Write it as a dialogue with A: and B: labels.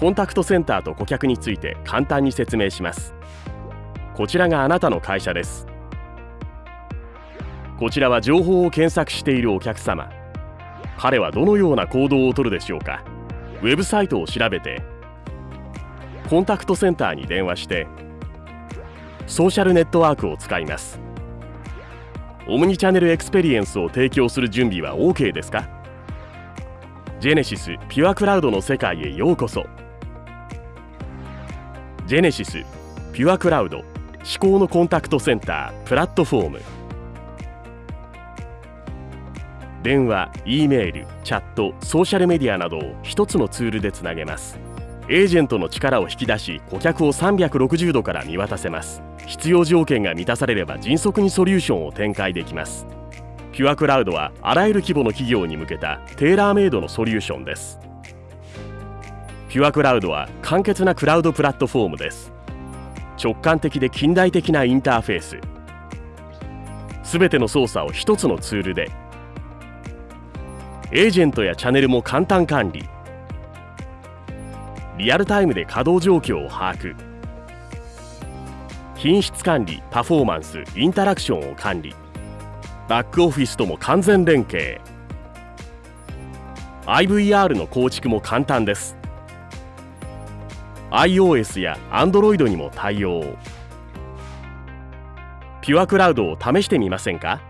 A: コンタクトセンターと顧客について簡単に説明します。こちらがあなたの会社です。こちらは情報を検索しているお客様。彼はどのような行動をとるでしょうか。ウェブサイトを調べてコンタクトセンターに電話してソーシャルネットワークを使います。オムニチャンネルエクスペリエンスを提供する準備は OK ですか？ジェネシスピュアクラウドの世界へようこそ。ジェネシスピュアクラウド思考のコンタクトセンタープラットフォーム。電話、E メール、チャット、ソーシャルメディアなどを一つのツールでつなげます。エージェントの力を引き出し顧客を360度から見渡せます。必要条件が満たされれば迅速にソリューションを展開できます。ピュアクラウドはあらゆる規模の企業に向けたテーラーメイドのソリューションです。ピュアクラウドは簡潔なクラウドプラットフォームです。直感的で近代的なインターフェース。すべての操作を一つのツールで。エージェントやチャンネルも簡単管理。リアルタイムで稼働状況を把握。品質管理パフォーマンスインタラクションを管理。バックオフィスとも完全連携。IVR の構築も簡単です。iOS や Android にも対応。ピュアクラウドを試してみませんか？